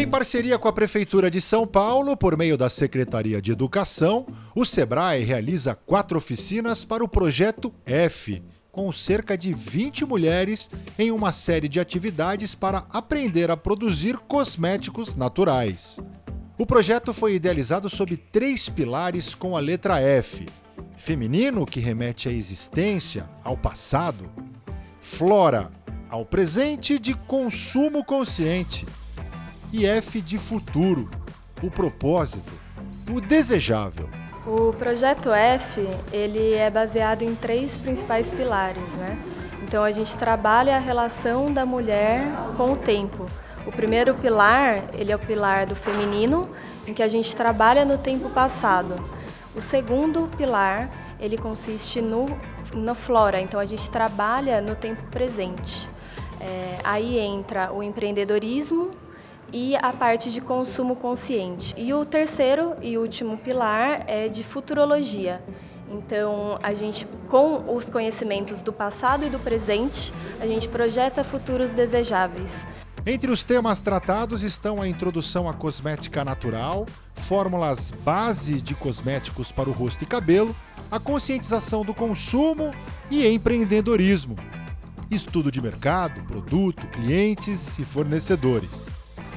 Em parceria com a Prefeitura de São Paulo, por meio da Secretaria de Educação, o SEBRAE realiza quatro oficinas para o projeto F, com cerca de 20 mulheres em uma série de atividades para aprender a produzir cosméticos naturais. O projeto foi idealizado sob três pilares com a letra F: feminino, que remete à existência, ao passado, flora, ao presente de consumo consciente, e F de futuro, o propósito, o desejável. O projeto F, ele é baseado em três principais pilares, né? Então a gente trabalha a relação da mulher com o tempo. O primeiro pilar, ele é o pilar do feminino, em que a gente trabalha no tempo passado. O segundo pilar, ele consiste no, na flora, então a gente trabalha no tempo presente. É, aí entra o empreendedorismo, e a parte de consumo consciente. E o terceiro e último pilar é de futurologia. Então, a gente, com os conhecimentos do passado e do presente, a gente projeta futuros desejáveis. Entre os temas tratados estão a introdução à cosmética natural, fórmulas base de cosméticos para o rosto e cabelo, a conscientização do consumo e empreendedorismo, estudo de mercado, produto, clientes e fornecedores.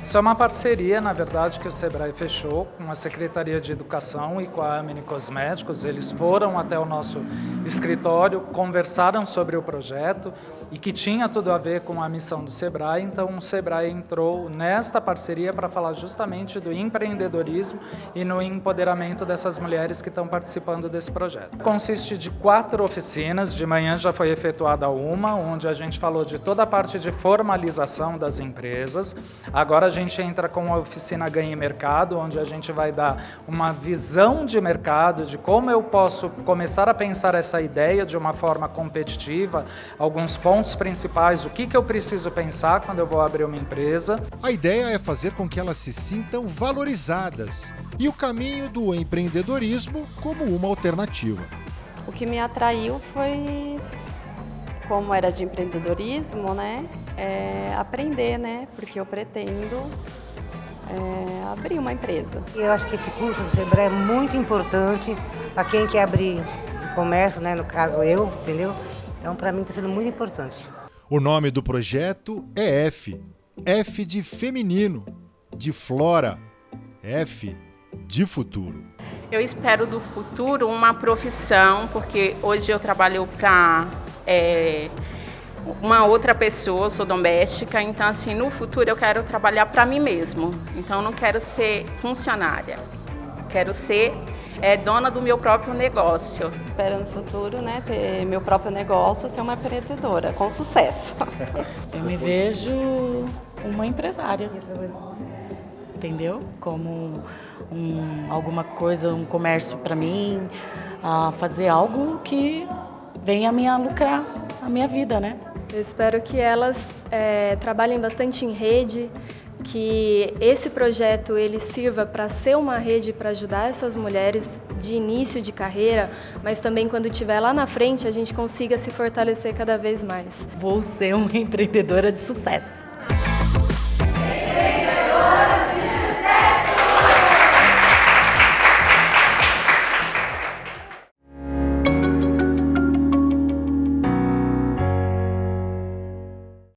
Isso é uma parceria, na verdade, que o Sebrae fechou com a Secretaria de Educação e com a Amini Cosméticos. Eles foram até o nosso escritório, conversaram sobre o projeto e que tinha tudo a ver com a missão do Sebrae. Então, o Sebrae entrou nesta parceria para falar justamente do empreendedorismo e no empoderamento dessas mulheres que estão participando desse projeto. Consiste de quatro oficinas. De manhã já foi efetuada uma, onde a gente falou de toda a parte de formalização das empresas. Agora gente entra com a oficina Ganhe Mercado, onde a gente vai dar uma visão de mercado, de como eu posso começar a pensar essa ideia de uma forma competitiva, alguns pontos principais, o que, que eu preciso pensar quando eu vou abrir uma empresa. A ideia é fazer com que elas se sintam valorizadas e o caminho do empreendedorismo como uma alternativa. O que me atraiu foi como era de empreendedorismo, né, é aprender, né, porque eu pretendo é, abrir uma empresa. Eu acho que esse curso do Sebrae é muito importante para quem quer abrir comércio, né, no caso eu, entendeu? Então, para mim está sendo muito importante. O nome do projeto é F. F de feminino, de flora, F de futuro. Eu espero do futuro uma profissão, porque hoje eu trabalho para é, uma outra pessoa, sou doméstica, então assim, no futuro eu quero trabalhar para mim mesmo. Então não quero ser funcionária, quero ser é, dona do meu próprio negócio. Espero no futuro, né, ter meu próprio negócio, ser uma empreendedora, com sucesso. Eu me vejo uma empresária entendeu? Como um, alguma coisa, um comércio para mim, a fazer algo que venha a minha lucrar a minha vida, né? Eu espero que elas é, trabalhem bastante em rede, que esse projeto ele sirva para ser uma rede para ajudar essas mulheres de início de carreira, mas também quando estiver lá na frente a gente consiga se fortalecer cada vez mais. Vou ser uma empreendedora de sucesso.